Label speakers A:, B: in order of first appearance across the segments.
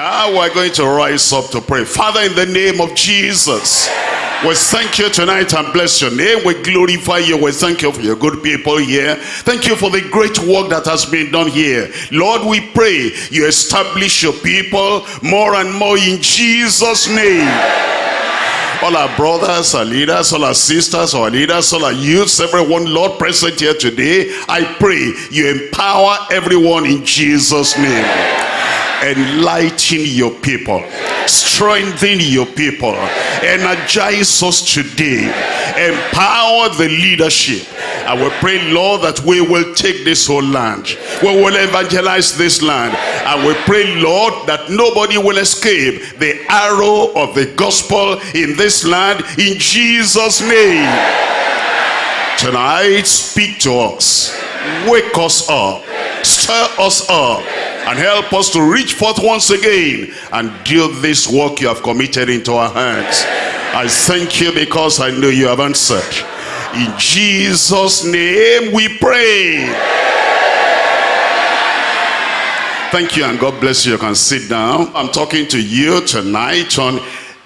A: Now we're going to rise up to pray. Father, in the name of Jesus, we thank you tonight and bless your name. We glorify you. We thank you for your good people here. Thank you for the great work that has been done here. Lord, we pray you establish your people more and more in Jesus' name all our brothers, our leaders, all our sisters, our leaders, all our youths, everyone, Lord, present here today, I pray you empower everyone in Jesus' name. Enlighten your people. Strengthen your people. Energize us today. Empower the leadership. I will pray, Lord, that we will take this whole land. We will evangelize this land. And we pray, Lord, that nobody will escape the arrow of the gospel in this land in Jesus' name. Tonight, speak to us. Wake us up. Stir us up and help us to reach forth once again and do this work you have committed into our hands. I thank you because I know you have answered. In Jesus' name we pray. Thank you and God bless you. You can sit down. I'm talking to you tonight on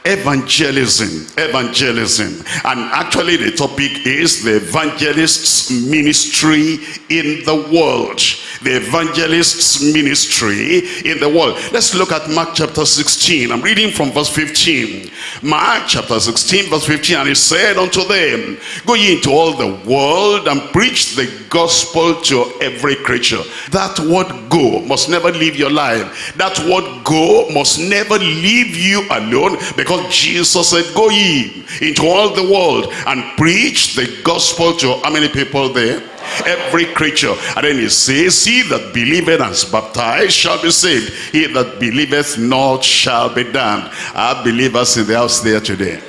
A: evangelism evangelism. And actually the topic is the evangelist's ministry in the world. The evangelist's ministry in the world. Let's look at mark chapter 16 i'm reading from verse 15 mark chapter 16 verse 15 and he said unto them go ye into all the world and preach the gospel to every creature. That word go must never leave your life. That word go must never leave you alone because Jesus said, go ye into all the world and preach the gospel to how many people there? Every creature. And then he says, he that believeth and is baptized shall be saved. He that believeth not shall be damned. Our believers in the house there today.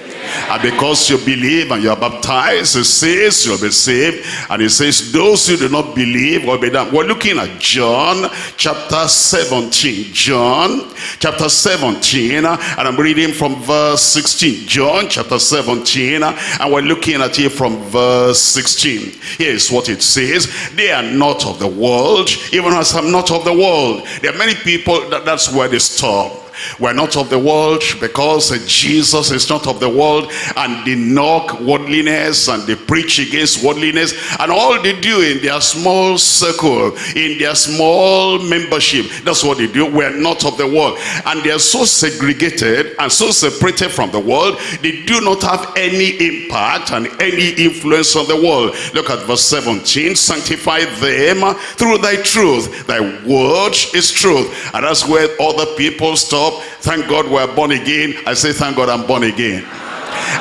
A: And because you believe and you are baptized, it says you'll be saved. And it says those who do not believe will be damned. We're looking at John chapter 17. John chapter 17. And I'm reading from verse 16. John chapter 17. And we're looking at it from verse 16. Here's what it says. They are not of the world, even as I'm not of the world. There are many people, that, that's where they stop we're not of the world because Jesus is not of the world and they knock worldliness and they preach against worldliness and all they do in their small circle, in their small membership, that's what they do. We're not of the world. And they're so segregated and so separated from the world, they do not have any impact and any influence on the world. Look at verse 17. Sanctify them through thy truth. Thy word is truth. And that's where other people stop up. Thank God we're born again. I say, thank God I'm born again.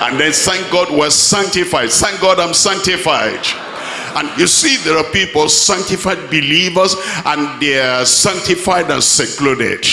A: And then thank God we're sanctified. Thank God I'm sanctified. And you see, there are people, sanctified believers, and they're sanctified and secluded.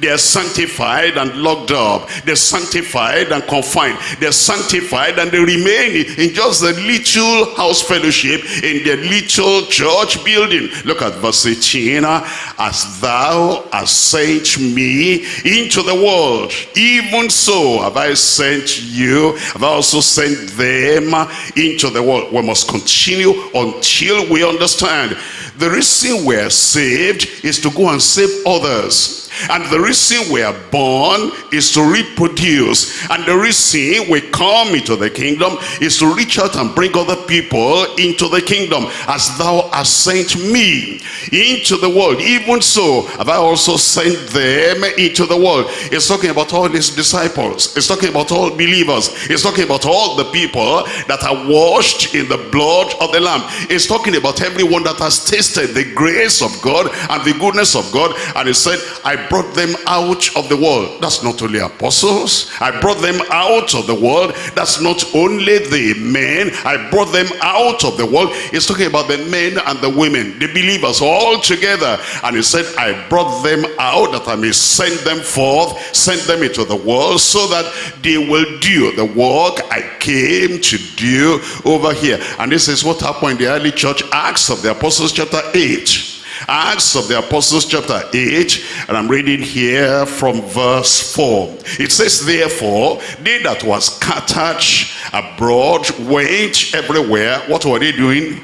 A: They are sanctified and locked up. They're sanctified and confined. They're sanctified and they remain in just a little house fellowship in their little church building. Look at verse 18. As thou hast sent me into the world, even so have I sent you. Have I also sent them into the world. We must continue until we understand. The reason we're saved is to go and save others. And the reason we are born is to reproduce. And the reason we come into the kingdom is to reach out and bring other people into the kingdom. As thou hast sent me into the world. Even so have I also sent them into the world. It's talking about all his disciples. It's talking about all believers. It's talking about all the people that are washed in the blood of the Lamb. It's talking about everyone that has tasted the grace of God and the goodness of God. And he said, I brought them out of the world. That's not only apostles. I brought them out of the world. That's not only the men. I brought them out of the world. He's talking about the men and the women, the believers all together. And he said, I brought them out that I may send them forth, send them into the world so that they will do the work I came to do over here. And this is what happened in the early church, Acts of the Apostles chapter 8. Acts of the Apostles chapter 8 and I'm reading here from verse 4 it says therefore they that were scattered abroad went everywhere what were they doing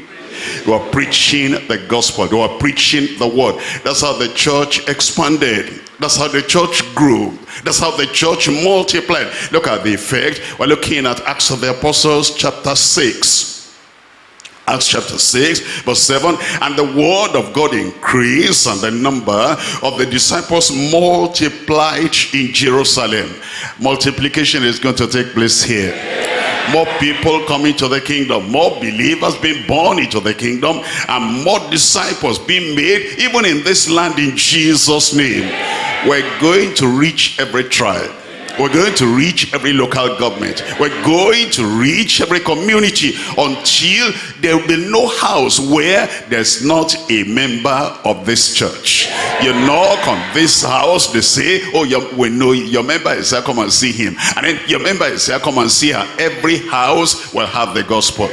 A: they were preaching the gospel they were preaching the word that's how the church expanded That's how the church grew. That's how the church multiplied. Look at the effect. We're looking at Acts of the Apostles chapter 6. Acts chapter 6 verse 7 and the word of God increased and the number of the disciples multiplied in Jerusalem. Multiplication is going to take place here. More people coming to the kingdom more believers being born into the kingdom and more disciples being made even in this land in Jesus name. We're going to reach every tribe we're going to reach every local government. We're going to reach every community until there will be no house where there's not a member of this church. You knock on this house, they say, oh, we know your member is here, come and see him. And then your member is here, come and see her. Every house will have the gospel.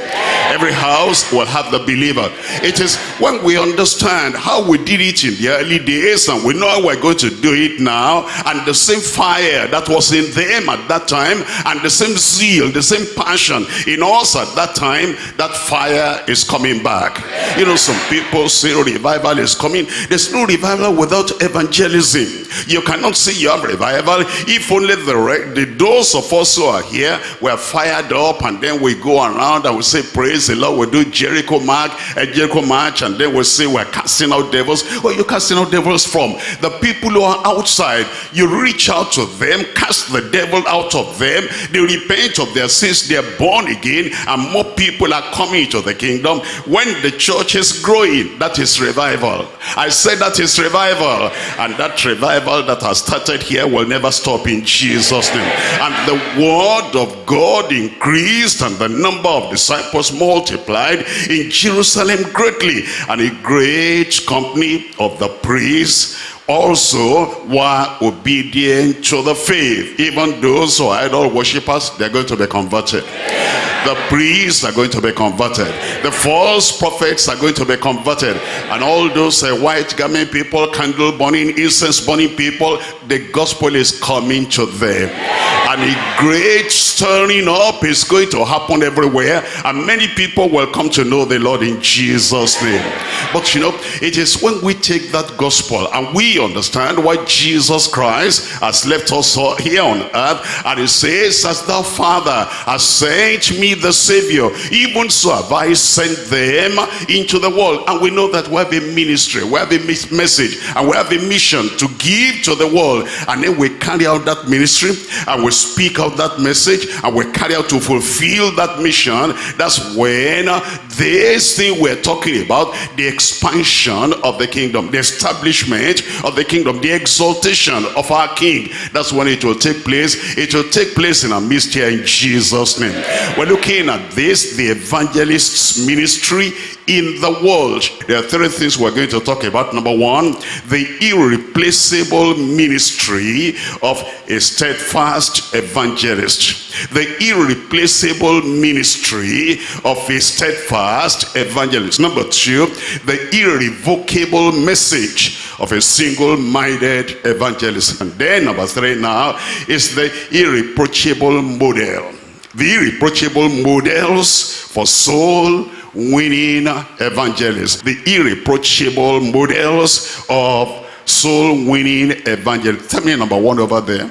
A: Every house will have the believer. It is when we understand how we did it in the early days and we know how we're going to do it now and the same fire that was in them at that time and the same zeal, the same passion in us at that time, that fire is coming back. You know, some people say oh, revival is coming. There's no revival without evangelism. You cannot say you have revival if only the, the those of us who are here were fired up and then we go around and we say praise the Lord. We do Jericho mark, a Jericho march and then we say we're casting out devils. Where you casting out devils from? The people who are outside, you reach out to them, cast the devil out of them. They repent of their sins. They're born again. And more people are coming into the kingdom. When the church is growing, that is revival. I said that is revival. And that revival that has started here will never stop in Jesus' name. And the word of God increased and the number of disciples multiplied in Jerusalem greatly. And a great company of the priests also were obedient to the faith. Even those who are idol worshippers, they're going to be converted. The priests are going to be converted. The false prophets are going to be converted. And all those uh, white garment people, candle burning, incense burning people, the gospel is coming to them. And a great stirring up is going to happen everywhere. And many people will come to know the Lord in Jesus' name. But you know, it is when we take that gospel and we understand why Jesus Christ has left us here on earth. And he says, as the Father has sent me the Savior, even so have I sent them into the world. And we know that we have a ministry, we have a message, and we have a mission to give to the world. And then we carry out that ministry, and we speak out that message, and we carry out to fulfill that mission. That's when this thing we're talking about, the expansion of the kingdom, the establishment of the kingdom, the exaltation of our king, that's when it will take place. It will take place in our midst here in Jesus' name. We're looking at this, the evangelist's ministry in the world. There are three things we're going to talk about. Number one, the irreplaceable ministry of a steadfast evangelist. The irreplaceable ministry of a steadfast evangelist. Number two, the irrevocable message of a single-minded evangelist. And then number three now is the irreproachable model. The irreproachable models for soul winning evangelists. The irreproachable models of soul winning evangelists. Tell me number one over there.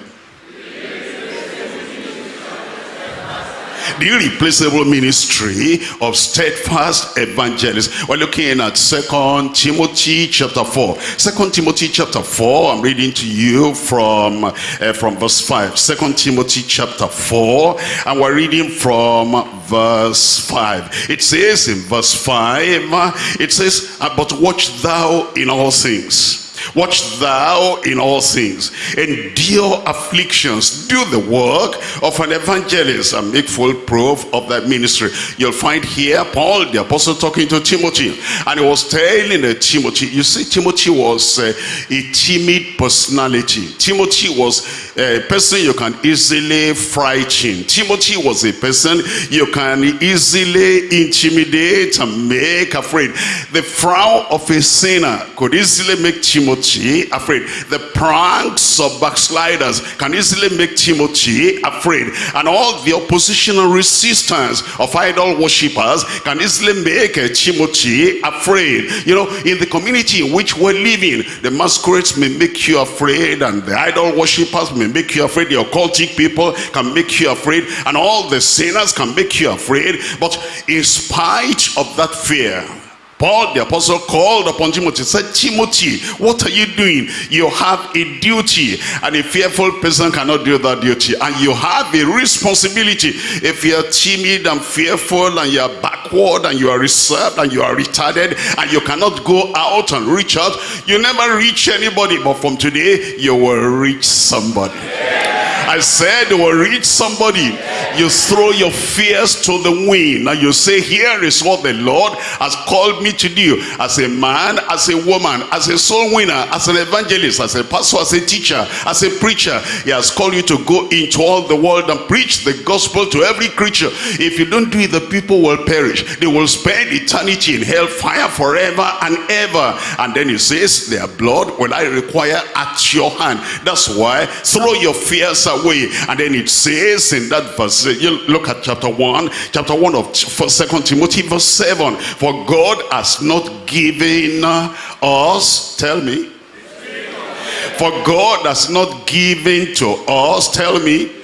A: The irreplaceable ministry of steadfast evangelists. We're looking at Second Timothy chapter 4. Second Timothy chapter 4, I'm reading to you from, uh, from verse 5. Second Timothy chapter 4, and we're reading from verse 5. It says in verse 5, it says, But watch thou in all things Watch thou in all things. Endure afflictions. Do the work of an evangelist and make full proof of that ministry. You'll find here Paul, the apostle, talking to Timothy. And he was telling uh, Timothy, you see, Timothy was uh, a timid personality. Timothy was a person you can easily frighten. Timothy was a person you can easily intimidate and make afraid. The frown of a sinner could easily make Timothy Timothy afraid. The pranks of backsliders can easily make Timothy afraid. And all the oppositional resistance of idol worshippers can easily make uh, Timothy afraid. You know, in the community in which we're living, the masquerades may make you afraid and the idol worshippers may make you afraid. The occultic people can make you afraid and all the sinners can make you afraid. But in spite of that fear, Paul the apostle called upon Timothy said Timothy what are you doing? You have a duty and a fearful person cannot do that duty. And you have a responsibility. If you're timid and fearful and you're backward and you are reserved and you are retarded and you cannot go out and reach out you never reach anybody. But from today you will reach somebody. I said you will reach somebody. You throw your fears to the wind. And you say, here is what the Lord has called me to do. As a man, as a woman, as a soul winner, as an evangelist, as a pastor, as a teacher, as a preacher. He has called you to go into all the world and preach the gospel to every creature. If you don't do it, the people will perish. They will spend eternity in hell fire forever and ever. And then he says, their blood will I require at your hand. That's why throw your fears away away. And then it says in that verse, you look at chapter 1, chapter 1 of Second Timothy, verse 7. For God has not given us, tell me. For God has not given to us, tell me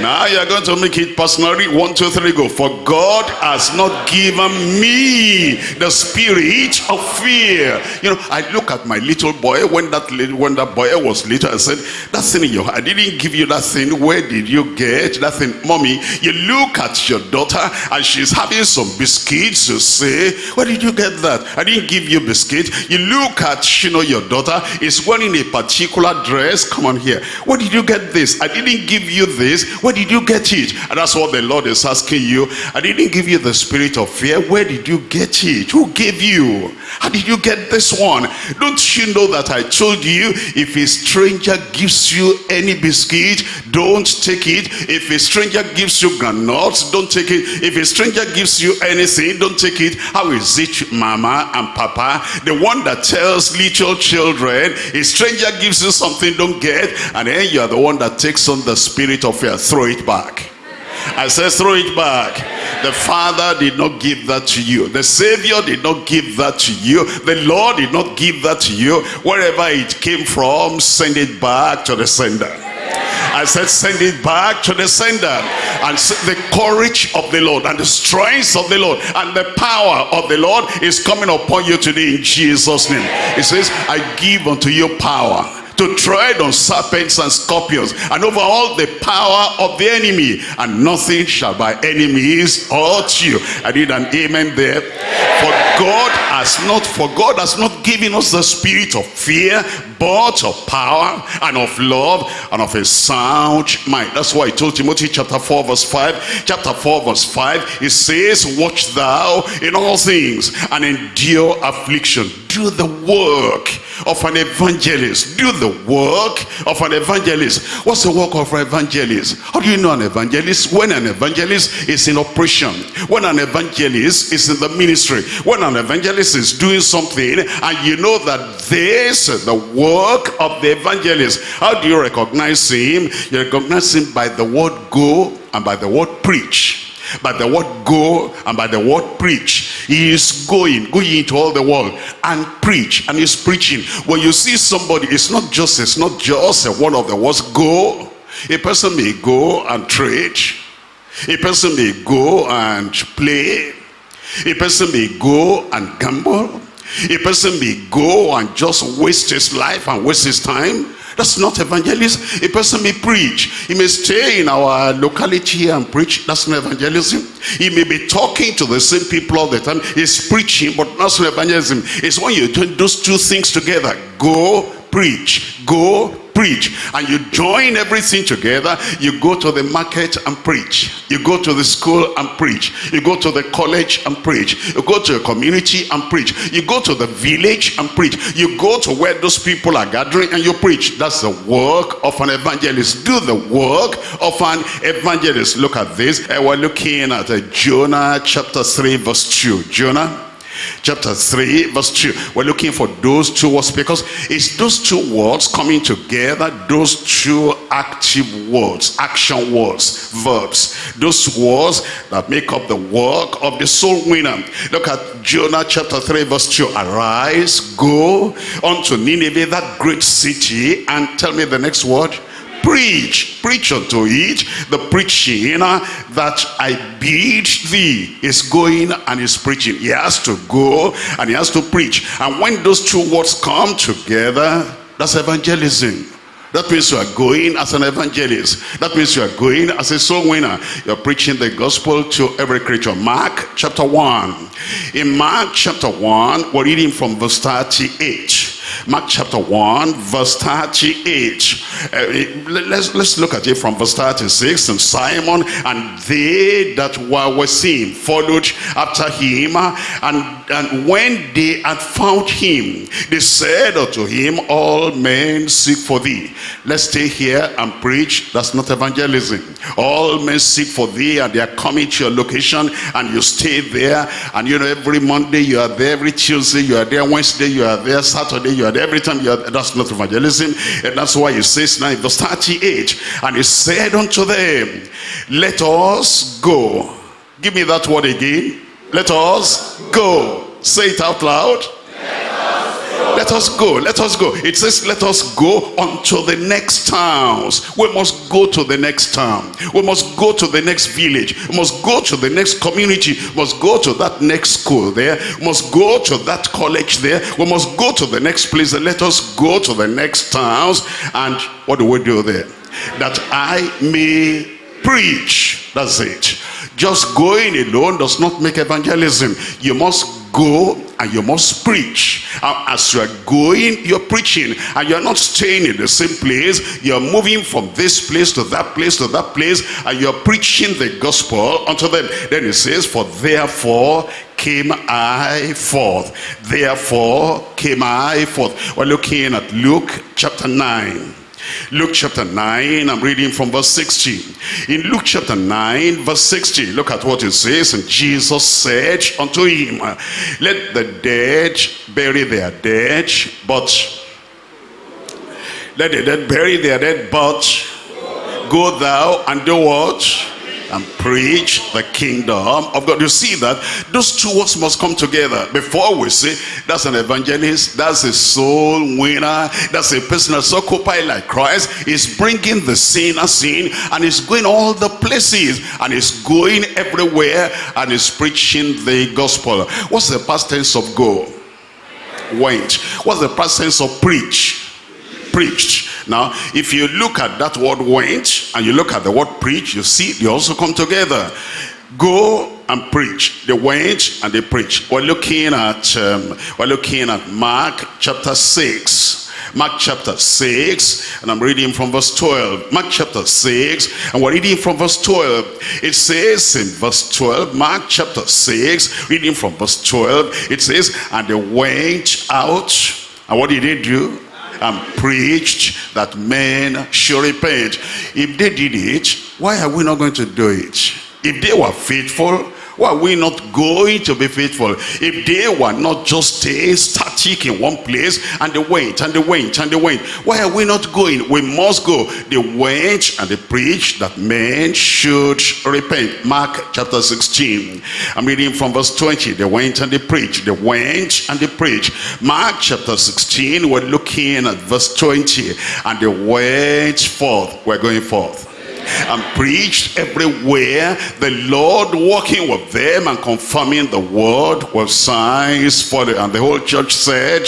A: now you're going to make it personally. One, two, three, go. For God has not given me the spirit of fear. You know, I look at my little boy when that little, when that boy was little. I said, that thing in your I didn't give you that thing. Where did you get that thing, mommy? You look at your daughter and she's having some biscuits. You say, where did you get that? I didn't give you biscuit. You look at you know your daughter is wearing a particular dress. Come on here. Where did you get this? I didn't give you this where did you get it? And that's what the Lord is asking you. I didn't give you the spirit of fear. Where did you get it? Who gave you? How did you get this one? Don't you know that I told you if a stranger gives you any biscuit, don't take it. If a stranger gives you granuts, don't take it. If a stranger gives you anything, don't take it. How is it, mama and papa? The one that tells little children, a stranger gives you something, don't get. And then you are the one that takes on the spirit of fear throw it back. I said throw it back. The Father did not give that to you. The Savior did not give that to you. The Lord did not give that to you. Wherever it came from, send it back to the sender. I said send it back to the sender and the courage of the Lord and the strength of the Lord and the power of the Lord is coming upon you today in Jesus name. He says I give unto you power to tread on serpents and scorpions and over all the power of the enemy and nothing shall by enemies hurt you. I did an amen there. For god has not for god has not given us the spirit of fear but of power and of love and of a sound mind. That's why i told timothy chapter 4 verse 5 chapter 4 verse 5 it says watch thou in all things and endure affliction. Do the work of an evangelist. Do the work of an evangelist. What's the work of an evangelist? How do you know an evangelist? When an evangelist is in operation when an evangelist is in the ministry when an evangelist is doing something and you know that this is the work of the evangelist how do you recognize him? You recognize him by the word go and by the word preach. By the word go and by the word preach. He is going going into all the world and preach and he's preaching. When you see somebody it's not just it's not just a one of the words go. A person may go and trade a person may go and play a person may go and gamble a person may go and just waste his life and waste his time that's not evangelism. A person may preach. He may stay in our locality and preach. That's not evangelism. He may be talking to the same people all the time. He's preaching, but that's not evangelism. It's when you do those two things together. Go preach. Go preach. And you join everything together. You go to the market and preach. You go to the school and preach. You go to the college and preach. You go to a community and preach. You go to the village and preach. You go to where those people are gathering and you preach. That's the work of an evangelist. Do the work of an evangelist. Look at this. Uh, we're looking at Jonah chapter 3 verse 2 Jonah chapter 3 verse 2 we're looking for those two words because it's those two words coming together those two active words action words verbs. Those words that make up the work of the soul winner. Look at jonah chapter 3 verse 2 arise go unto nineveh that great city and tell me the next word preach preach unto it the preaching that i bid thee is going and is preaching he has to go and he has to preach and when those two words come together that's evangelism that means you are going as an evangelist. That means you are going as a soul winner. You're preaching the gospel to every creature. Mark chapter 1. In Mark chapter 1, we're reading from verse 38. Mark chapter 1, verse 38. Uh, let's, let's look at it from verse 36. And Simon and they that were with him followed after him. And, and when they had found him, they said unto him, All men seek for thee. Let's stay here and preach. That's not evangelism. All men seek for thee and they are coming to your location and you stay there. And you know, every Monday you are there, every Tuesday you are there, Wednesday you are there, Saturday you there. Every time you are that's not evangelism. And that's why he says now in verse 38, and he said unto them, Let us go. Give me that word again. Let us go. Say it out loud. Let us go. Let us go. It says, let us go unto the next towns. We must go to the next town. We must go to the next village. We must go to the next community. We must go to that next school there. We must go to that college there. We must go to the next place. Let us go to the next towns. And what do we do there? That I may preach. That's it. Just going alone does not make evangelism. You must go and you must preach. Um, as you are going, you're preaching. And you're not staying in the same place. You're moving from this place to that place to that place. And you're preaching the gospel unto them. Then it says, for therefore came I forth. Therefore came I forth. We're looking at Luke chapter 9. Luke chapter 9, I'm reading from verse 16. In Luke chapter 9, verse 16, look at what it says. And Jesus said unto him, Let the dead bury their dead, but let the dead bury their dead, but go thou and do what? And preach the kingdom of God. You see that those two words must come together before we say that's an evangelist, that's a soul winner, that's a person that's occupied like Christ, is bringing the sinners in and is going all the places and is going everywhere and is preaching the gospel. What's the past tense of go? Went. What's the past tense of preach? Preached. Now, if you look at that word went and you look at the word preach, you see they also come together. Go and preach. They went and they preached. We're looking at um, we're looking at Mark chapter 6. Mark chapter 6, and I'm reading from verse 12. Mark chapter 6, and we're reading from verse 12. It says in verse 12, Mark chapter 6, reading from verse 12, it says, And they went out, and what did they do? And preached that men should repent. If they did it, why are we not going to do it? If they were faithful, why are we not going to be faithful? If they were not just stay static in one place and they went and they went and they went, why are we not going? We must go. They went and they preached that men should repent. Mark chapter 16. I'm reading from verse 20. They went and they preached. They went and they preached. Mark chapter 16, we're looking at verse 20. And they went forth. We're going forth and preached everywhere. The Lord walking with them and confirming the word with signs for the and the whole church said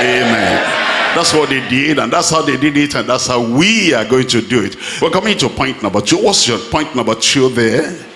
A: amen. That's what they did and that's how they did it and that's how we are going to do it. We're coming to point number two. What's your point number two there? the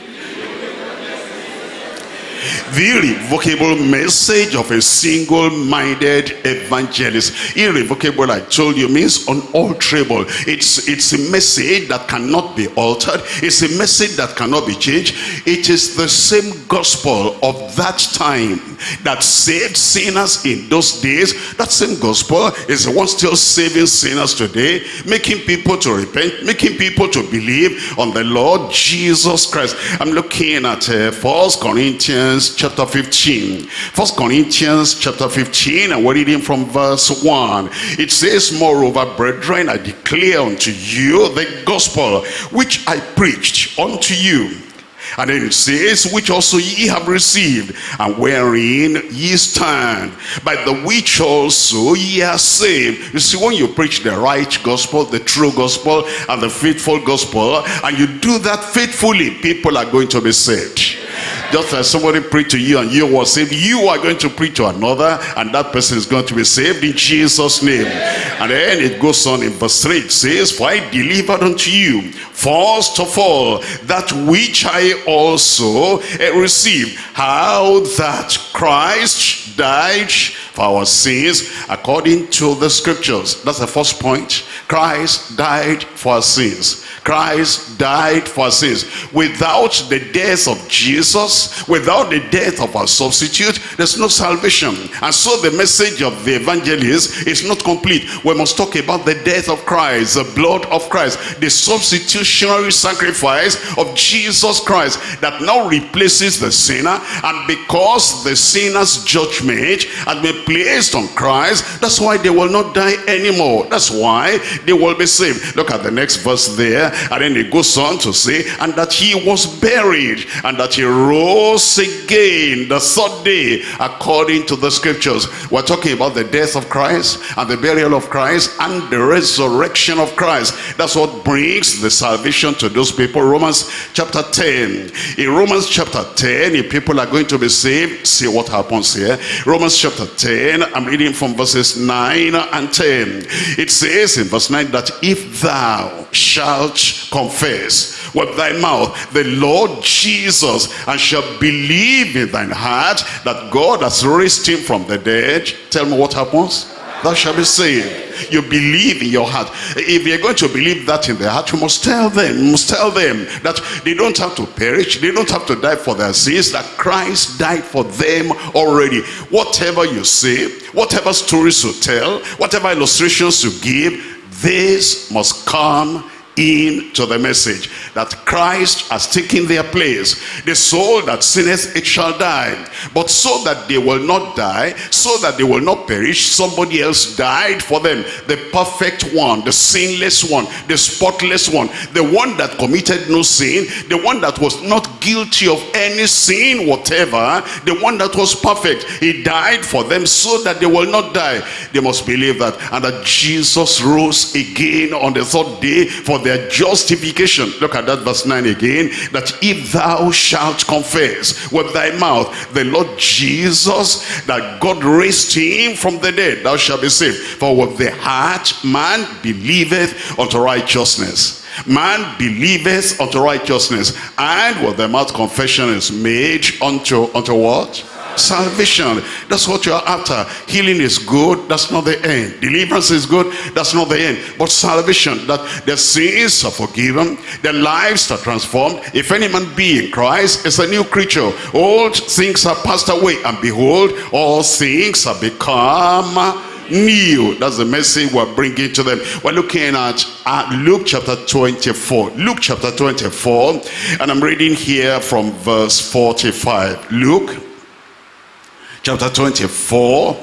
A: irrevocable message of a single-minded evangelist. Irrevocable i told you means unalterable. It's it's a message that cannot be altered. It's a message that cannot be changed. It is the same gospel of that time that saved sinners in those days. That same gospel is the one still saving sinners today making people to repent making people to believe on the lord jesus christ. I'm looking at uh, first corinthians chapter chapter 15. First Corinthians chapter 15, and we're reading from verse 1. It says, Moreover, brethren, I declare unto you the gospel which I preached unto you and then it says, which also ye have received, and wherein ye stand, by the which also ye are saved. You see, when you preach the right gospel, the true gospel, and the faithful gospel, and you do that faithfully, people are going to be saved. Just as somebody preached to you and you were saved, you are going to preach to another and that person is going to be saved in Jesus' name. And then it goes on in verse 3, it says, For I delivered unto you, first of all, that which I also eh, received, how that Christ died for our sins according to the scriptures. That's the first point. Christ died for our sins. Christ died for sins. Without the death of Jesus, without the death of our substitute, there's no salvation. And so the message of the evangelist is not complete. We must talk about the death of Christ, the blood of Christ, the substitutionary sacrifice of Jesus Christ that now replaces the sinner. And because the sinner's judgment has been placed on Christ, that's why they will not die anymore. That's why they will be saved. Look at the next verse there. And then it goes on to say, and that he was buried, and that he rose again the third day, according to the scriptures. We're talking about the death of Christ, and the burial of Christ, and the resurrection of Christ. That's what brings the salvation to those people. Romans chapter 10. In Romans chapter 10, if people are going to be saved, see what happens here. Romans chapter 10, I'm reading from verses 9 and 10. It says in verse 9 that if thou shalt confess with thy mouth the Lord Jesus and shall believe in thine heart that God has raised him from the dead. Tell me what happens? Thou shalt be saved. You believe in your heart. If you're going to believe that in their heart, you must tell them, you must tell them that they don't have to perish, they don't have to die for their sins, that Christ died for them already. Whatever you say, whatever stories you tell, whatever illustrations you give, this must come into the message that Christ has taken their place. The soul that sinneth, it shall die. But so that they will not die, so that they will not perish, somebody else died for them. The perfect one, the sinless one, the spotless one, the one that committed no sin, the one that was not guilty of any sin whatever, the one that was perfect. He died for them so that they will not die. They must believe that. And that Jesus rose again on the third day for their justification. Look at that verse 9 again. That if thou shalt confess with thy mouth the Lord Jesus, that God raised him from the dead, thou shalt be saved. For with the heart man believeth unto righteousness. Man believeth unto righteousness. And with the mouth confession is made unto, unto what? Salvation. That's what you're after. Healing is good. That's not the end. Deliverance is good. That's not the end. But salvation that the sins are forgiven their lives are transformed. If any man be in christ is a new creature. Old things are passed away and behold all things are become new. That's the message we're bringing to them. We're looking at uh, luke chapter 24 luke chapter 24 and i'm reading here from verse 45 luke chapter 24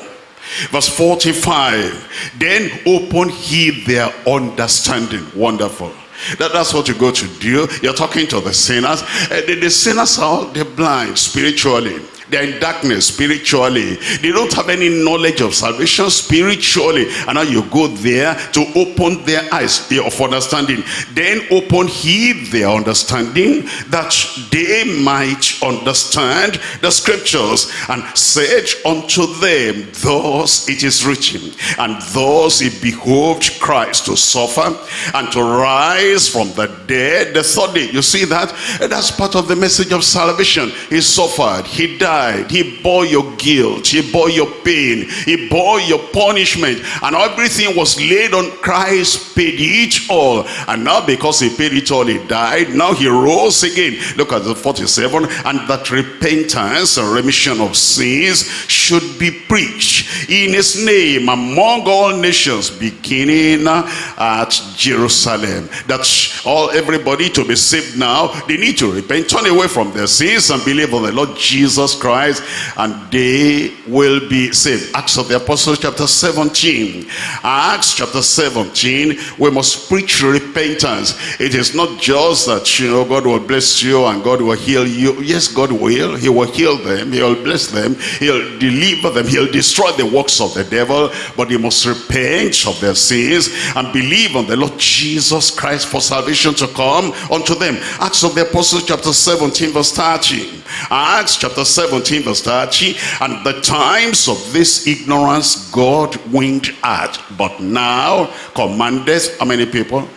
A: verse 45 then open he their understanding. Wonderful. That, that's what you go to do. You're talking to the sinners. Uh, the, the sinners are they're blind spiritually they're in darkness spiritually. They don't have any knowledge of salvation spiritually. And now you go there to open their eyes of understanding. Then open he their understanding that they might understand the scriptures and said unto them, Thus it is written, and thus it behoved Christ to suffer and to rise from the dead the third day. You see that? That's part of the message of salvation. He suffered, he died died. He bore your guilt. He bore your pain. He bore your punishment. And everything was laid on Christ, paid it all. And now because he paid it all, he died. Now he rose again. Look at the 47. And that repentance and remission of sins should be preached in his name among all nations, beginning at Jerusalem. That's all everybody to be saved now. They need to repent, turn away from their sins and believe on the Lord Jesus Christ Christ and they will be saved. Acts of the Apostles chapter 17. Acts chapter 17, we must preach repentance. It is not just that, you know, God will bless you and God will heal you. Yes, God will. He will heal them. He will bless them. He'll deliver them. He'll destroy the works of the devil. But they must repent of their sins and believe on the Lord Jesus Christ for salvation to come unto them. Acts of the Apostles chapter 17 verse 30. Acts chapter 17 verse 30. And the times of this ignorance God winked at. But now commandeth how many people?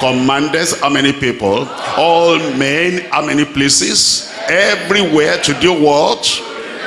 A: Commandeth how many people? All men, how many places? Everywhere to do what?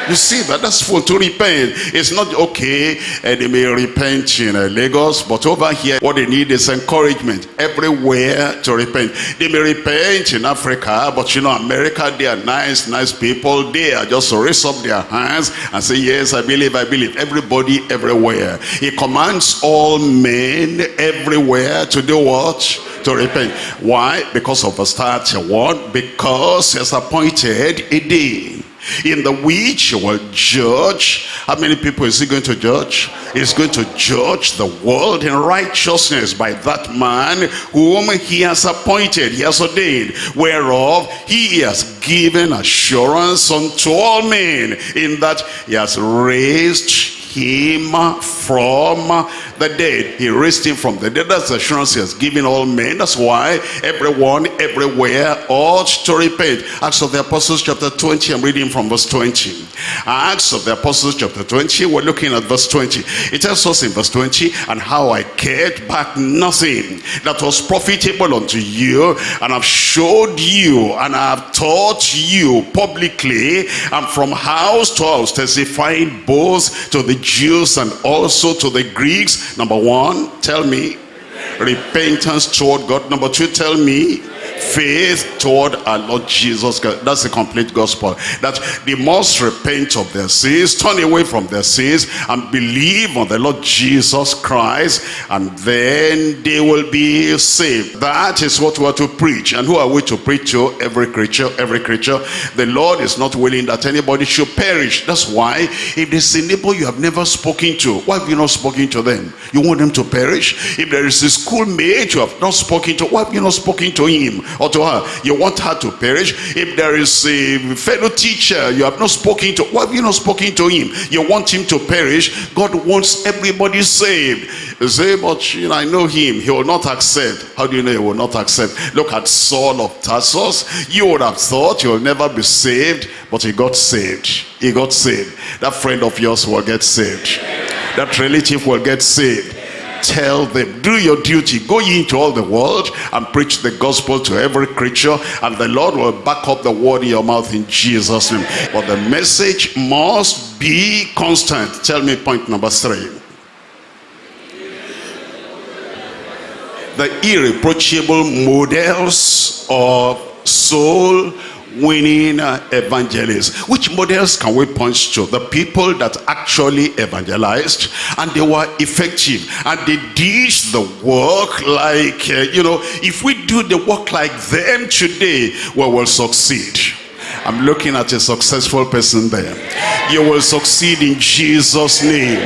A: You see that that's full to repent. It's not okay, and they may repent in uh, Lagos, but over here, what they need is encouragement everywhere to repent. They may repent in Africa, but you know, America, they are nice, nice people. They are just raise up their hands and say, Yes, I believe, I believe. Everybody, everywhere. He commands all men everywhere to do what? To repent. Why? Because of verse 31. Because he has appointed a day in the which will judge. How many people is he going to judge? He's going to judge the world in righteousness by that man whom he has appointed. He has ordained. Whereof he has given assurance unto all men in that he has raised him from the dead. He raised him from the dead. That's the assurance he has given all men. That's why everyone, everywhere ought to repent. Acts of the Apostles chapter 20, I'm reading from verse 20. Acts of the Apostles chapter 20, we're looking at verse 20. It tells us in verse 20, and how I cared back nothing that was profitable unto you, and I've showed you, and I've taught you publicly, and from house to house, testifying both to the Jews and also to the Greeks. Number one, tell me, repentance toward God. Number two, tell me, faith toward our Lord Jesus Christ. That's the complete gospel. That they must repent of their sins, turn away from their sins, and believe on the Lord Jesus Christ, and then they will be saved. That is what we are to preach. And who are we to preach to? Every creature, every creature. The Lord is not willing that anybody should perish. That's why if there's a neighbor you have never spoken to, why have you not spoken to them? You want them to perish? If there is a schoolmate you have not spoken to, why have you not spoken to him? Or to her. You want her to perish. If there is a fellow teacher you have not spoken to, why have you not spoken to him? You want him to perish. God wants everybody saved. Say, but you know, I know him. He will not accept. How do you know he will not accept? Look at Saul of Tarsus. You would have thought he will never be saved, but he got saved. He got saved. That friend of yours will get saved. That relative will get saved tell them do your duty. Go into all the world and preach the gospel to every creature and the lord will back up the word in your mouth in jesus name. But the message must be constant. Tell me point number three. The irreproachable models of soul winning uh, evangelists. Which models can we point to? The people that actually evangelized and they were effective and they did the work like, uh, you know, if we do the work like them today, we will succeed. I'm looking at a successful person there. You will succeed in Jesus' name.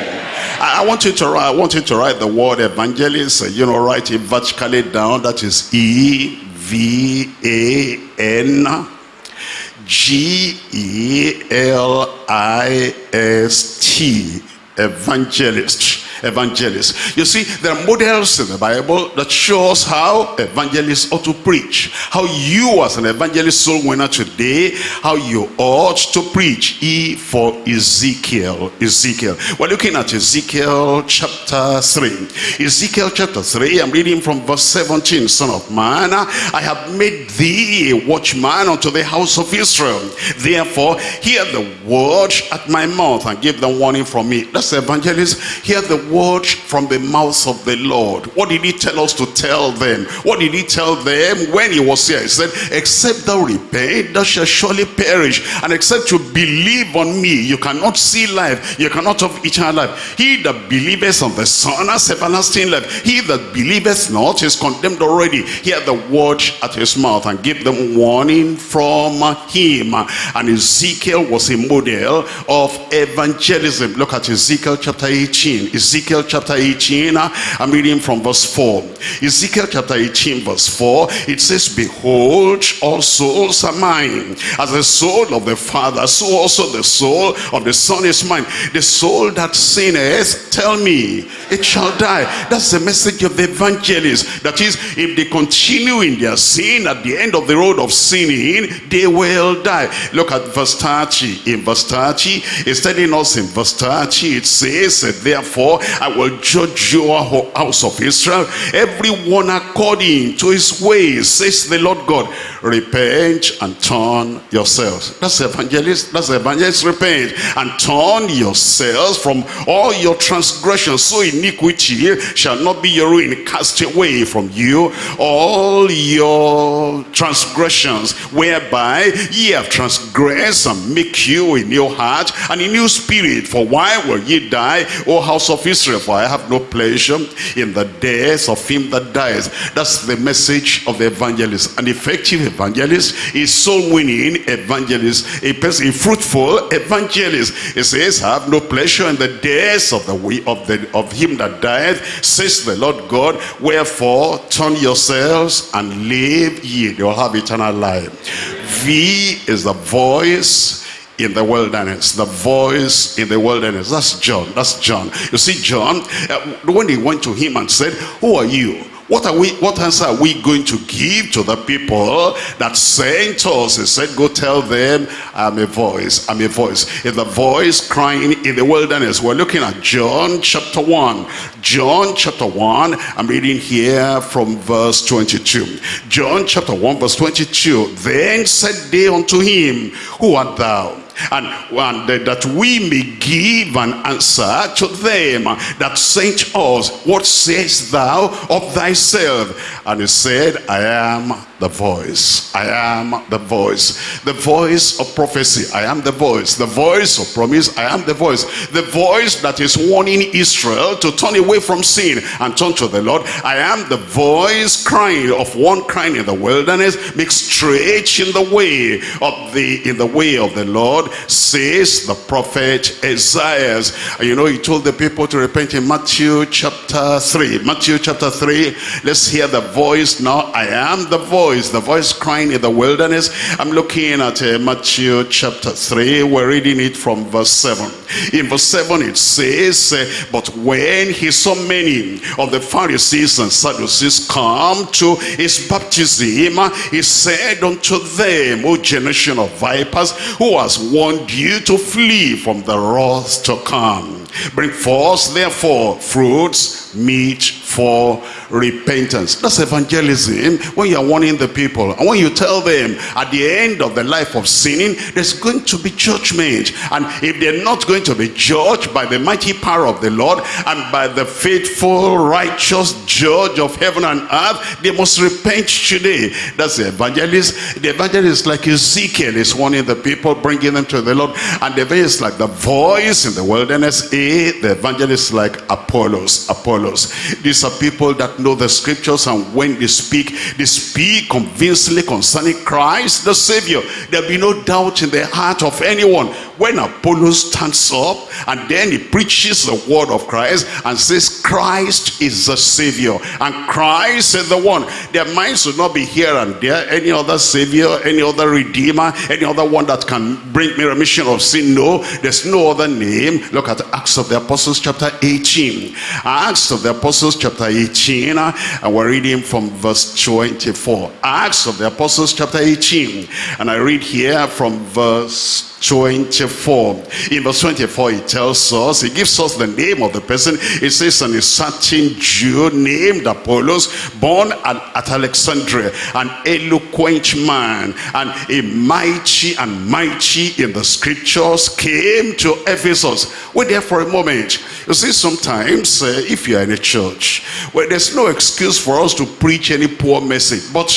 A: I want you to write, I want you to write the word evangelist, uh, you know, write it vertically down. That is E V A N G-E-L-I-S-T, evangelist evangelists. You see, there are models in the Bible that show us how evangelists ought to preach. How you as an evangelist soul winner today, how you ought to preach. E for Ezekiel. Ezekiel. We're looking at Ezekiel chapter 3. Ezekiel chapter 3, I'm reading from verse 17. Son of man, I have made thee a watchman unto the house of Israel. Therefore, hear the word at my mouth and give them warning from me. That's the evangelist. Hear the word from the mouth of the Lord. What did he tell us to tell them? What did he tell them when he was here? He said, except thou repent, thou shalt surely perish. And except you believe on me, you cannot see life. You cannot have eternal life. He that believeth on the Son has everlasting life. He that believeth not is condemned already. Hear the word at his mouth and give them warning from him. And Ezekiel was a model of evangelism. Look at Ezekiel chapter 18. Ezekiel chapter 18, I'm reading from verse 4. Ezekiel chapter 18 verse 4, it says, Behold, all souls are mine. As the soul of the Father, so also the soul of the Son is mine. The soul that sinneth, tell me, it shall die. That's the message of the evangelist. That is, if they continue in their sin, at the end of the road of sinning, they will die. Look at verse 30. In verse 30, it's telling us in verse 30, it says, Therefore, I will judge your house of Israel, everyone according to his ways, says the Lord God. Repent and turn yourselves. That's the evangelist. That's the evangelist. Repent and turn yourselves from all your transgressions. So iniquity shall not be your ruin. Cast away from you all your transgressions, whereby ye have transgressed and make you a new heart and a new spirit. For why will ye die, O house of Israel? For I have no pleasure in the death of him that dies. That's the message of the evangelist. An effective evangelist is soul winning evangelist, a person, a fruitful evangelist. He says, I have no pleasure in the death of the way of the of him that died, says the Lord God. Wherefore turn yourselves and live ye. You'll have eternal life. V is the voice in the wilderness the voice in the wilderness. That's john that's john. You see john uh, when they went to him and said who are you? What are we what answer are we going to give to the people that sent us? He said go tell them i'm a voice i'm a voice. It's the voice crying in the wilderness we're looking at john chapter 1 john chapter 1 i'm reading here from verse 22 john chapter 1 verse 22 then said they unto him who art thou and, and that we may give an answer to them that sent us. What sayest thou of thyself? And he said, I am the voice. I am the voice. The voice of prophecy. I am the voice. The voice of promise. I am the voice. The voice that is warning Israel to turn away from sin and turn to the Lord. I am the voice crying of one crying in the wilderness. Make straight in the way of the in the way of the Lord, says the prophet Isaiah. You know, he told the people to repent in Matthew chapter 3. Matthew chapter 3. Let's hear the voice now. I am the voice voice, the voice crying in the wilderness. I'm looking at uh, Matthew chapter 3. We're reading it from verse 7. In verse 7 it says, uh, But when he saw many of the Pharisees and Sadducees come to his baptism, he said unto them, O generation of vipers, who has warned you to flee from the wrath to come? Bring forth therefore fruits meet for repentance. That's evangelism when you're warning the people. And when you tell them at the end of the life of sinning, there's going to be judgment. And if they're not going to be judged by the mighty power of the Lord and by the faithful, righteous judge of heaven and earth, they must repent today. That's the evangelist. The evangelist like Ezekiel is warning the people, bringing them to the Lord. And the evangelist like the voice in the wilderness. The evangelist like Apollos. Apollos. These are people that know the scriptures and when they speak, they speak convincingly concerning Christ the Savior. There'll be no doubt in the heart of anyone when Apollos stands up and then he preaches the word of Christ and says Christ is the Savior and Christ is the one. Their minds will not be here and there, any other Savior, any other Redeemer, any other one that can bring me remission of sin. No, there's no other name. Look at Acts of the Apostles chapter 18. Acts of the Apostles chapter 18 and we're reading from verse 24. Acts of the Apostles chapter 18 and I read here from verse 24 24. In verse 24, he tells us, he gives us the name of the person. It says, and a certain Jew named Apollos, born at, at Alexandria, an eloquent man, and a mighty and mighty in the scriptures, came to Ephesus. We there for a moment. You see, sometimes uh, if you are in a church, well, there's no excuse for us to preach any poor message. But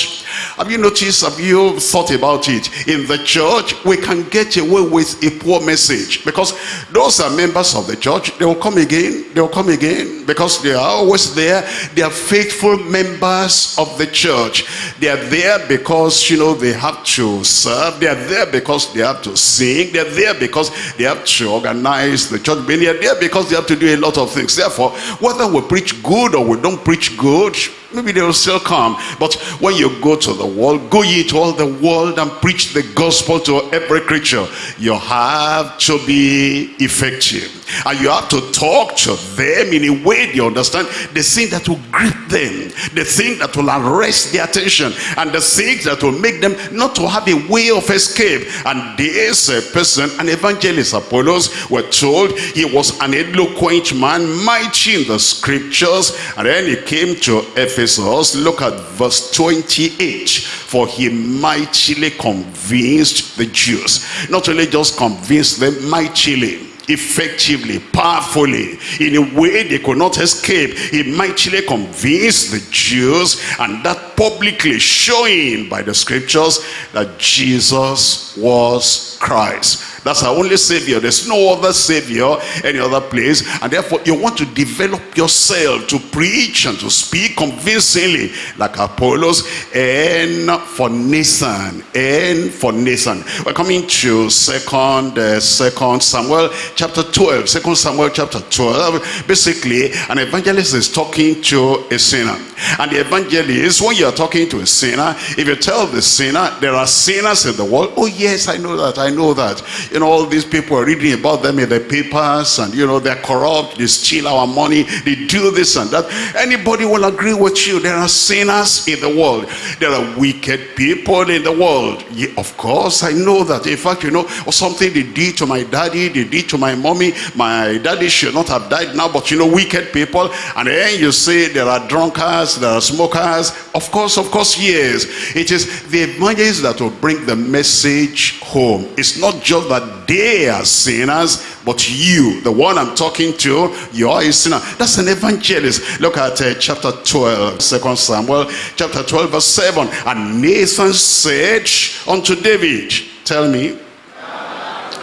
A: have you noticed, have you thought about it? In the church, we can get away with a poor message because those are members of the church. They will come again. They will come again because they are always there. They are faithful members of the church. They are there because, you know, they have to serve. They are there because they have to sing. They are there because they have to organize the church. They are there because they have to do a lot of things. Therefore, whether we preach good or we don't preach good, maybe they will still come. But when you go to the world, go ye to all the world and preach the gospel to every creature. You have to be effective. And you have to talk to them in a way they understand the thing that will grip them, the thing that will arrest their attention, and the things that will make them not to have a way of escape. And this uh, person, an evangelist Apollos, were told he was an eloquent man, mighty in the scriptures. And then he came to Ephesus. Look at verse 28. For he mightily convinced the Jews. Not only just convinced them, mightily effectively, powerfully, in a way they could not escape. He mightily convinced the Jews and that publicly showing by the scriptures that Jesus was Christ. That's our only Savior. There's no other Savior any other place. And therefore, you want to develop yourself to preach and to speak convincingly like Apollos and for Nathan. And for Nathan. We're coming to second, uh, second Samuel chapter 12. Second Samuel chapter 12. Basically, an evangelist is talking to a sinner. And the evangelist, when you're talking to a sinner, if you tell the sinner, there are sinners in the world. Oh, yes, I know that. I know that. You know, all these people are reading about them in the papers and, you know, they're corrupt. They steal our money. They do this and that. Anybody will agree with you. There are sinners in the world. There are wicked people in the world. Yeah, of course, I know that. In fact, you know, something they did to my daddy, they did to my mommy. My daddy should not have died now, but, you know, wicked people. And then you say there are drunkards there are smokers. Of course, of course, yes. It is the evangelists that will bring the message home. It's not just that they are sinners, but you, the one I'm talking to, you are a sinner. That's an evangelist. Look at uh, chapter 12, 2 Samuel, chapter 12, verse 7. And Nathan said unto David, tell me,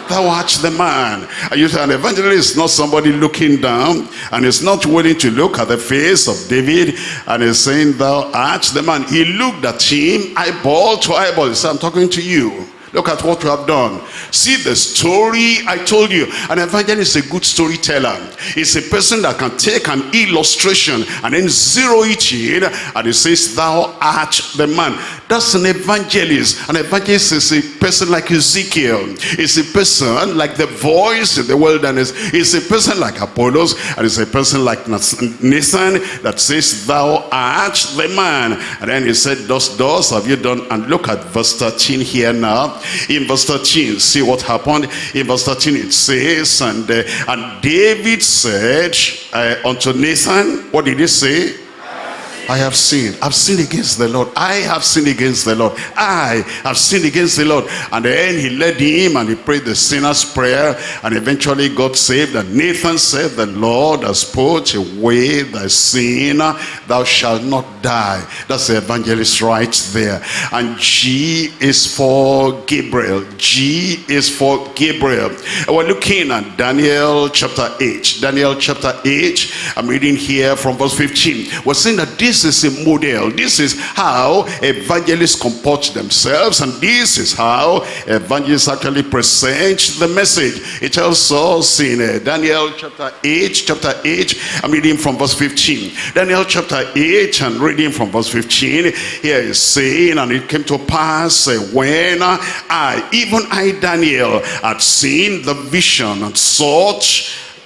A: thou art the man. And you an evangelist is not somebody looking down and is not willing to look at the face of David and is saying thou art the man. He looked at him eyeball to eyeball. He said, I'm talking to you. Look at what you have done. See the story I told you. An evangelist is a good storyteller. He's a person that can take an illustration and then zero it in and he says, thou art the man. That's an evangelist. An evangelist is a person like Ezekiel. It's a person like the voice in the wilderness. It's a person like Apollos and it's a person like Nathan that says, thou art the man. And then he said, thus, thus have you done. And look at verse 13 here now in verse 13 see what happened. In verse 13 it says and uh, and david said uh, unto nathan what did he say I have sinned. I've sinned against the Lord. I have sinned against the Lord. I have sinned against the Lord. And then he led him and he prayed the sinner's prayer and eventually got saved. And Nathan said, the Lord has put away thy sin. Thou shalt not die. That's the evangelist right there. And G is for Gabriel. G is for Gabriel. And we're looking at Daniel chapter 8. Daniel chapter 8. I'm reading here from verse 15. We're saying that this this is a model. This is how evangelists comport themselves. And this is how evangelists actually present the message. It tells us in uh, Daniel chapter 8, chapter 8, I'm reading from verse 15. Daniel chapter 8 and reading from verse 15. Here is saying, and it came to pass uh, when I, even I Daniel, had seen the vision and sought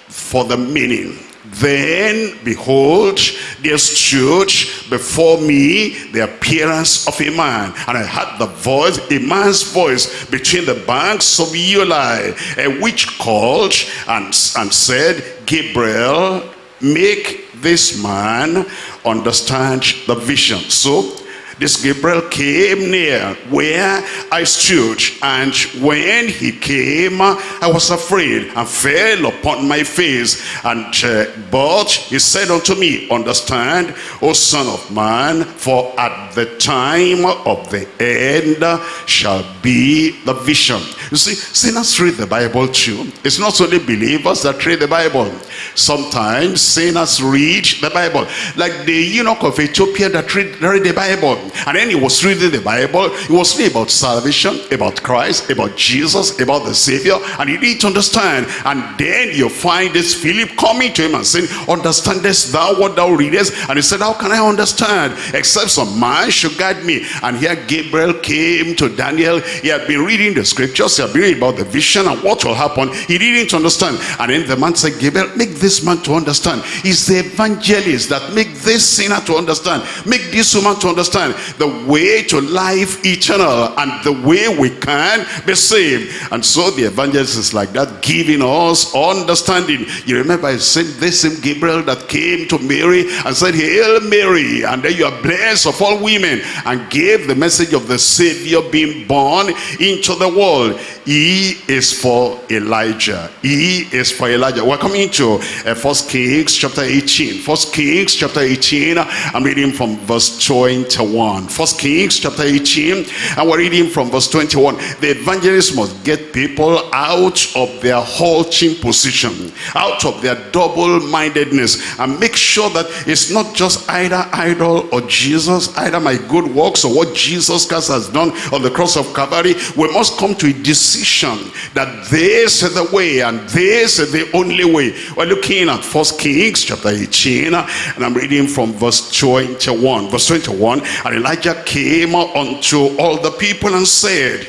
A: for the meaning Then, behold, there stood before me the appearance of a man. And I heard the voice, a man's voice, between the banks of Ulai, which called and, and said, Gabriel, make this man understand the vision. So this Gabriel came near where I stood and when he came I was afraid and fell upon my face. And uh, but he said unto me understand O son of man for at the time of the end shall be the vision. You see sinners read the Bible too. It's not only believers that read the Bible sometimes sinners read the Bible like the eunuch of Ethiopia that read, read the Bible and then he was reading the Bible. He was reading about salvation, about Christ, about Jesus, about the Savior. And he didn't understand. And then you find this Philip coming to him and saying, Understandest thou what thou readest? And he said, How can I understand? Except some man should guide me. And here Gabriel came to Daniel. He had been reading the scriptures. He had been reading about the vision and what will happen. He didn't understand. And then the man said, Gabriel, make this man to understand. He's the evangelist that make this sinner to understand. Make this woman to understand. The way to life eternal and the way we can be saved. And so the evangelist is like that, giving us understanding. You remember I said this same Gabriel that came to Mary and said, Hail Mary, and then you are blessed of all women, and gave the message of the Savior being born into the world. He is for Elijah. He is for Elijah. We're coming to uh, First Kings chapter 18. First Kings chapter 18. I'm reading from verse 21. First Kings chapter 18 and we're reading from verse 21. The evangelist must get people out of their halting position, out of their double-mindedness and make sure that it's not just either idol or Jesus, either my good works or what Jesus Christ has done on the cross of Calvary. We must come to a decision that this is the way and this is the only way. We're looking at First Kings chapter 18 and I'm reading from verse 21. Verse 21, and Elijah came unto all the people and said,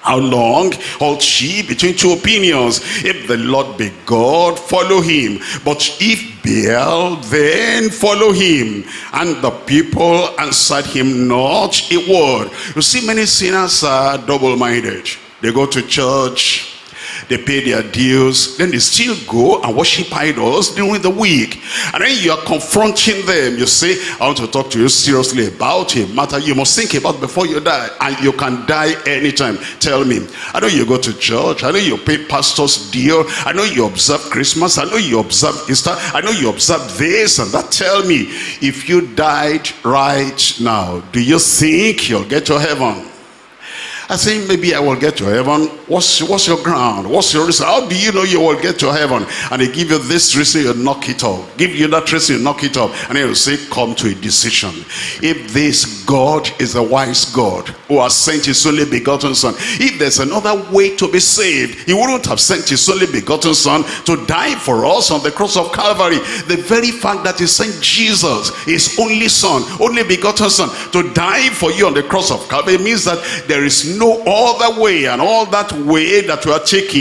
A: how long halt she between two opinions? If the Lord be God, follow him. But if Baal, then follow him. And the people answered him not a word. You see, many sinners are double-minded. They go to church, they pay their dues, then they still go and worship idols during the week. And then you are confronting them. You say, I want to talk to you seriously about a matter you must think about before you die. And you can die anytime. Tell me. I know you go to church. I know you pay pastor's deal. I know you observe Christmas. I know you observe Easter. I know you observe this and that. Tell me, if you died right now, do you think you'll get to heaven? I think maybe I will get to heaven. What's, what's your ground? What's your reason? How do you know you will get to heaven? And they give you this reason, you knock it off. Give you that reason, you knock it off. And then you say, come to a decision. If this God is a wise God who has sent his only begotten son, if there's another way to be saved, he wouldn't have sent his only begotten son to die for us on the cross of Calvary. The very fact that he sent Jesus, his only son, only begotten son, to die for you on the cross of Calvary means that there is no other way. And all that way that you are taking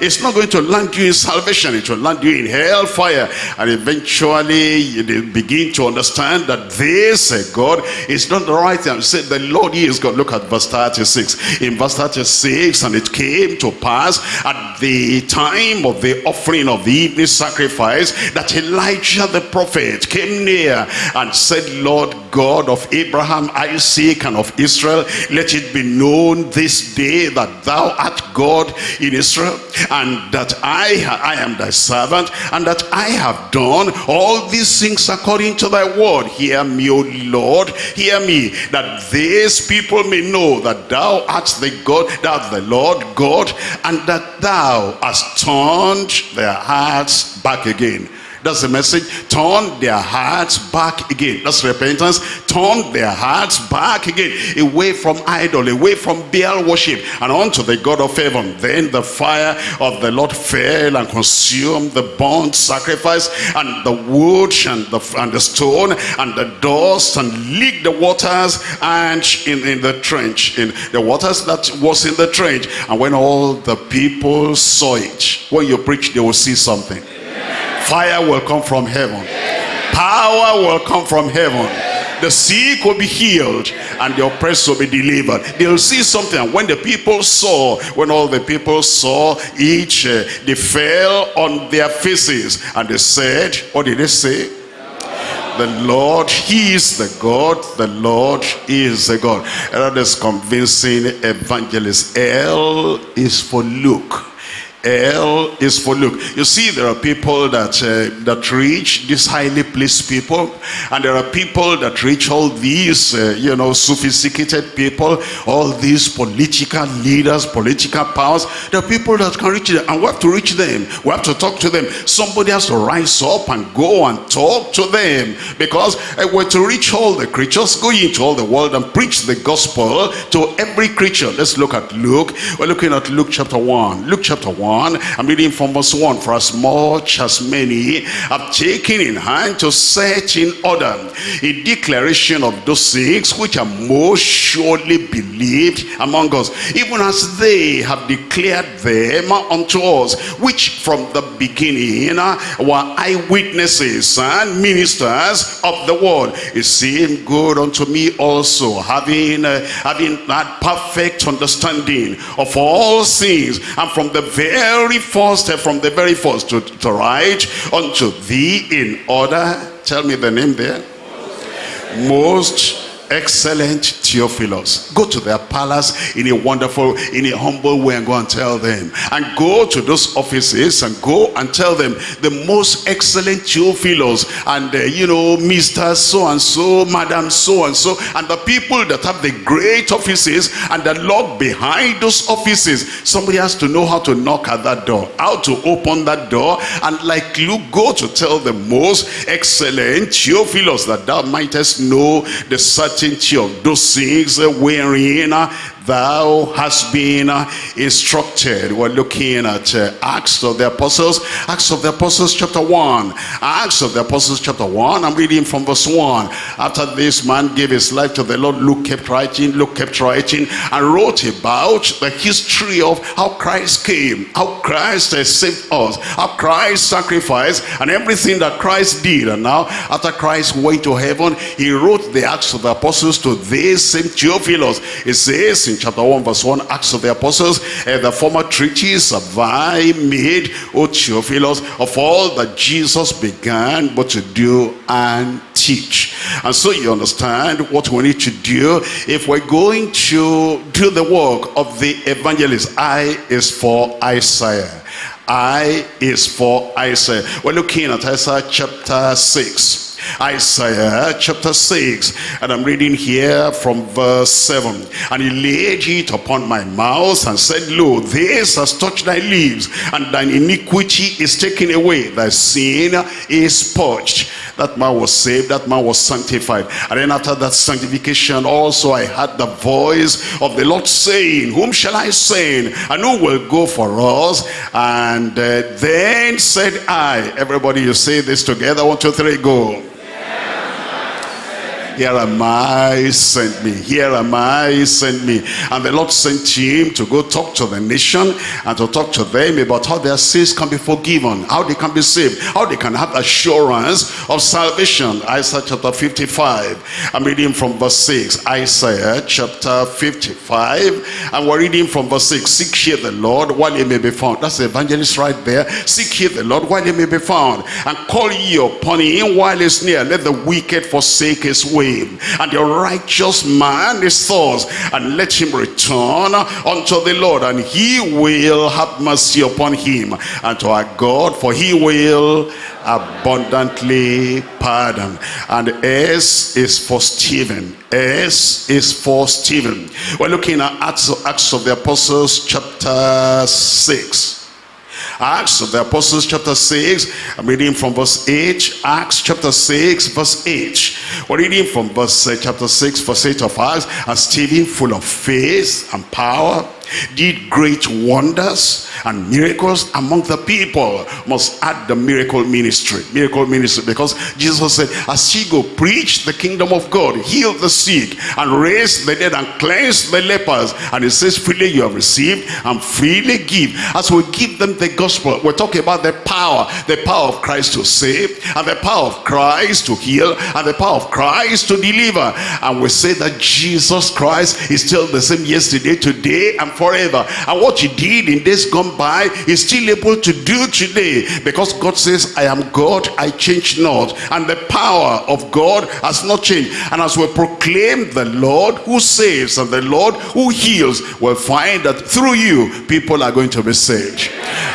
A: is not going to land you in salvation. It will land you in hellfire. And eventually you begin to understand that this uh, God is not the right. Thing say the Lord is God look at verse 36 in verse 36 and it came to pass at the time of the offering of the evening sacrifice that Elijah the prophet came near and said Lord God of Abraham Isaac and of Israel let it be known this day that thou art God in Israel, and that I, I am thy servant, and that I have done all these things according to thy word. Hear me, O Lord, hear me, that these people may know that thou art the God, thou the Lord God, and that thou hast turned their hearts back again that's the message. Turn their hearts back again. That's repentance. Turn their hearts back again. Away from idol, away from Baal worship, and unto the God of heaven. Then the fire of the Lord fell and consumed the burnt sacrifice, and the wood, and the, and the stone, and the dust, and licked the waters, and in, in the trench, in the waters that was in the trench. And when all the people saw it, when you preach, they will see something Fire will come from heaven. Power will come from heaven the sick will be healed and the oppressed will be delivered they'll see something when the people saw when all the people saw each uh, they fell on their faces and they said what did they say the Lord, He is the God. The Lord is the God. And that is convincing evangelist. L is for Luke. L is for Luke. You see, there are people that uh, that reach these highly placed people, and there are people that reach all these, uh, you know, sophisticated people, all these political leaders, political powers. There are people that can reach them, and we have to reach them. We have to talk to them. Somebody has to rise up and go and talk to them, because uh, we're to reach all the creatures, go into all the world and preach the gospel to every creature. Let's look at Luke. We're looking at Luke chapter one. Luke chapter one. 1. I'm reading from verse 1. For as much as many have taken in hand to set in order a declaration of those things which are most surely believed among us, even as they have declared them unto us, which from the beginning were eyewitnesses and ministers of the word. It seemed good unto me also, having, uh, having that perfect understanding of all things, and from the very very first, from the very first to, to write unto thee in order. Tell me the name there. Most excellent Theophilus. Go to their palace in a wonderful, in a humble way and go and tell them. And go to those offices and go and tell them the most excellent Theophilus and, uh, you know, Mr. So-and-so, Madam So-and-so, and the people that have the great offices and the log behind those offices. Somebody has to know how to knock at that door, how to open that door. And like Luke, go to tell the most excellent Theophilus that thou mightest know the certain certainty of those things wherein thou hast been instructed. We're looking at uh, Acts of the Apostles, Acts of the Apostles chapter 1. Acts of the Apostles chapter 1, I'm reading from verse 1. After this man gave his life to the Lord, Luke kept writing, Luke kept writing, and wrote about the history of how Christ came, how Christ uh, saved us, how Christ sacrificed, and everything that Christ did. And now, after Christ went to heaven, he wrote the Acts of the Apostles to this same Theophilus. It says in chapter 1 verse 1 Acts of the Apostles and the former treatise have I made O Theophilus of all that Jesus began but to do and teach. And so you understand what we need to do if we're going to do the work of the evangelist. I is for Isaiah. I is for Isaiah. We're looking at Isaiah chapter 6 Isaiah chapter 6 and I'm reading here from verse 7 and he laid it upon my mouth and said lo this has touched thy lips and thine iniquity is taken away. Thy sin is purged. That man was saved that man was sanctified. And then after that sanctification also I had the voice of the Lord saying whom shall I send? And who will go for us? And uh, then said I everybody you say this together. One two three go here am I, sent me. Here am I, sent me. And the Lord sent him to go talk to the nation and to talk to them about how their sins can be forgiven, how they can be saved, how they can have assurance of salvation. Isaiah chapter 55. I'm reading from verse 6. Isaiah chapter 55. And we're reading from verse 6. Seek ye the Lord while he may be found. That's the evangelist right there. Seek ye the Lord while he may be found. And call ye upon him while he's near. Let the wicked forsake his way and the righteous man is thoughts and let him return unto the Lord and he will have mercy upon him. And to our God for he will abundantly pardon. And S is for Stephen. S is for Stephen. We're looking at Acts Acts of the Apostles chapter 6 Acts of the Apostles chapter 6. I'm reading from verse 8. Acts chapter 6 verse 8. We're reading from verse uh, chapter 6 verse 8 of Acts. And Stephen full of faith and power did great wonders and miracles among the people. Must add the miracle ministry. Miracle ministry because Jesus said, as ye go preach the kingdom of God, heal the sick and raise the dead and cleanse the lepers. And it says, freely you have received and freely give. As we give them the gospel, we're talking about the power, the power of Christ to save and the power of Christ to heal and the power of Christ to deliver. And we say that Jesus Christ is still the same yesterday, today, and forever. And what he did in days gone by, he's still able to do today. Because God says, I am God, I change not. And the power of God has not changed. And as we proclaim the Lord who saves and the Lord who heals, we'll find that through you, people are going to be saved.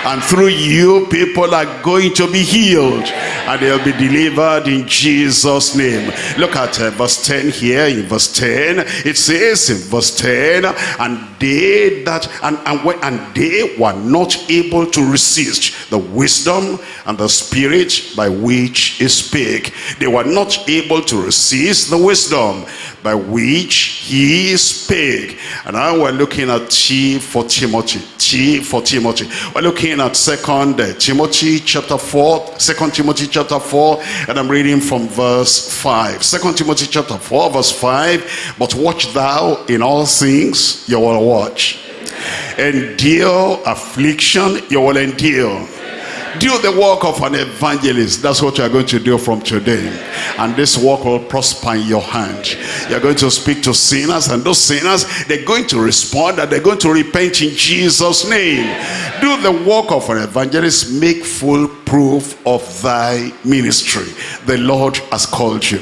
A: And through you, people are going to be healed. And they'll be delivered in Jesus' name. Look at uh, verse 10 here. In verse 10, it says in verse 10, and they that and, and, and they were not able to resist the wisdom and the spirit by which he spake. They were not able to resist the wisdom by which he spake. And now we're looking at T for Timothy. T for Timothy. We're looking at Second uh, Timothy chapter 4. Second Timothy chapter 4. And I'm reading from verse 5. Second Timothy chapter 4 verse 5. But watch thou in all things, you will watch. Endure affliction, you will endure do the work of an evangelist. That's what you're going to do from today. And this work will prosper in your hand. You're going to speak to sinners and those sinners, they're going to respond and they're going to repent in Jesus' name. Do the work of an evangelist. Make full proof of thy ministry. The Lord has called you.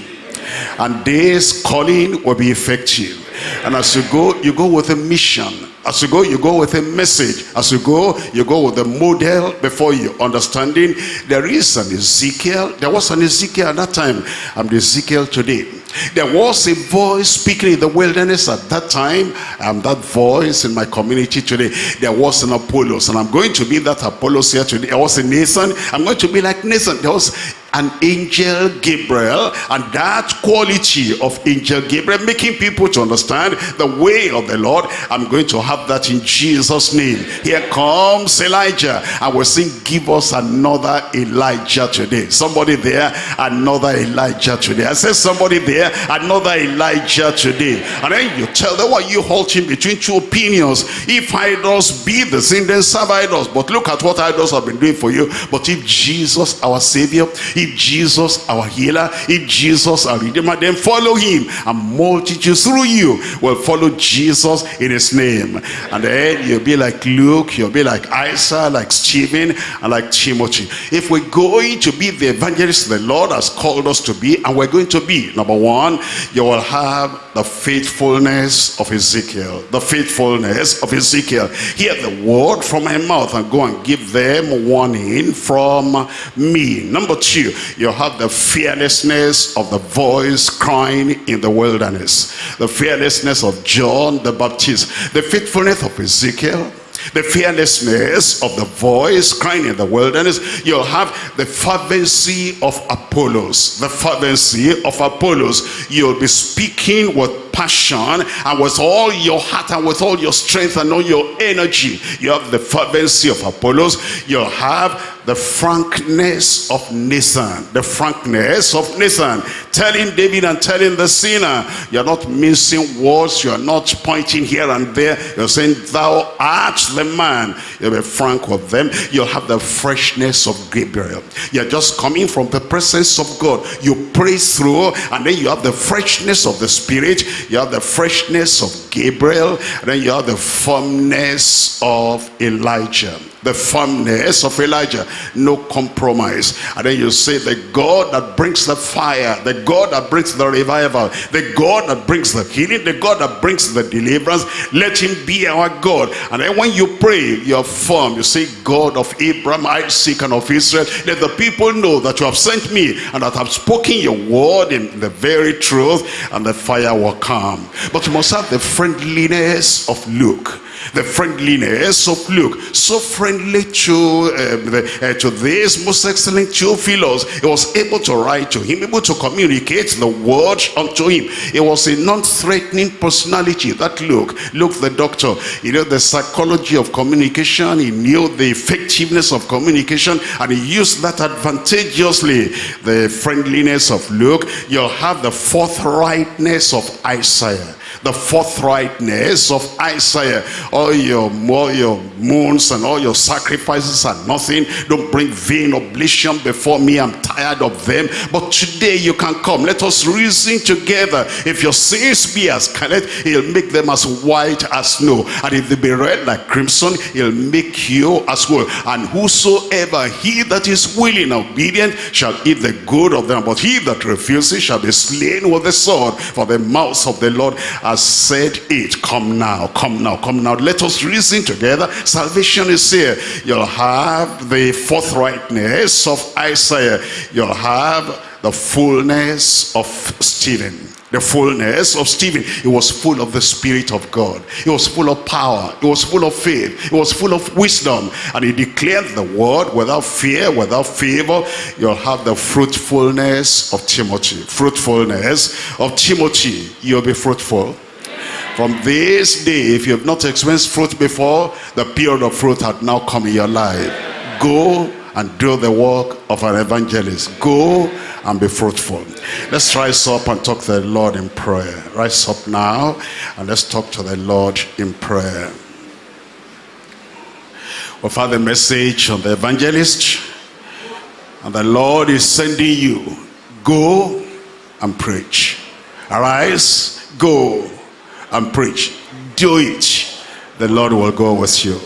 A: And this calling will be effective. And as you go, you go with a mission as you go, you go with a message. As you go, you go with a model before you. Understanding there is an Ezekiel. There was an Ezekiel at that time. I'm the Ezekiel today. There was a voice speaking in the wilderness at that time. I'm that voice in my community today. There was an Apollos, and I'm going to be that Apollos here today. There was a Nathan. I'm going to be like Nathan. There was an angel Gabriel and that quality of angel Gabriel making people to understand the way of the Lord. I'm going to have that in Jesus name. Here comes Elijah I we're saying give us another Elijah today. Somebody there another Elijah today. I said somebody there another Elijah today. And then you tell them why you halting between two opinions? If idols be the sin then serve idols. But look at what idols have been doing for you. But if Jesus our savior if Jesus our healer, if Jesus our redeemer, then follow him. And multitudes through you will follow Jesus in his name. And then you'll be like Luke, you'll be like Isa, like Stephen, and like Timothy. If we're going to be the evangelists the Lord has called us to be, and we're going to be, number one, you will have the faithfulness of Ezekiel. The faithfulness of Ezekiel. Hear the word from my mouth and go and give them warning from me. Number two, you have the fearlessness of the voice crying in the wilderness. The fearlessness of John the Baptist. The faithfulness of Ezekiel. The fearlessness of the voice crying in the wilderness. You'll have the fervency of apollos. The fervency of apollos. You'll be speaking with passion. And with all your heart and with all your strength and all your energy you have the fervency of apollos. You'll have the frankness of Nathan, the frankness of Nathan, telling David and telling the sinner, you're not missing words, you're not pointing here and there, you're saying, thou art the man. You'll be frank with them, you'll have the freshness of Gabriel. You're just coming from the presence of God. You pray through, and then you have the freshness of the Spirit, you have the freshness of Gabriel, and then you have the firmness of Elijah the firmness of Elijah. No compromise. And then you say the God that brings the fire the God that brings the revival the God that brings the healing the God that brings the deliverance. Let him be our God. And then when you pray you're firm. You say God of Abraham Isaac and of Israel let the people know that you have sent me and that I've spoken your word in the very truth and the fire will come. But you must have the friendliness of Luke the friendliness of Luke, so friendly to um, the, uh, to this most excellent Theophilus. He was able to write to him, able to communicate the word unto him. He was a non-threatening personality. That Luke, Luke the doctor, you know the psychology of communication. He knew the effectiveness of communication, and he used that advantageously. The friendliness of Luke. You'll have the forthrightness of Isaiah the forthrightness of Isaiah. All your, all your moons and all your sacrifices are nothing. Don't bring vain oblation before me. I'm tired of them. But today you can come. Let us reason together. If your sins be as scarlet, he'll make them as white as snow. And if they be red like crimson, he'll make you as wool. And whosoever he that is willing and obedient shall eat the good of them. But he that refuses shall be slain with the sword. For the mouth of the Lord has said it. Come now, come now, come now. Let us reason together. Salvation is here. You'll have the forthrightness of Isaiah. You'll have the fullness of Stephen the fullness of Stephen. He was full of the Spirit of God. He was full of power. He was full of faith. He was full of wisdom. And he declared the word without fear, without favor. You'll have the fruitfulness of Timothy. Fruitfulness of Timothy. You'll be fruitful. From this day, if you have not experienced fruit before, the period of fruit had now come in your life. Go and do the work of an evangelist. Go and be fruitful. Let's rise up and talk to the Lord in prayer. Rise up now and let's talk to the Lord in prayer. Oh, We've had the message on the evangelist and the Lord is sending you. Go and preach. Arise, go and preach. Do it. The Lord will go with you.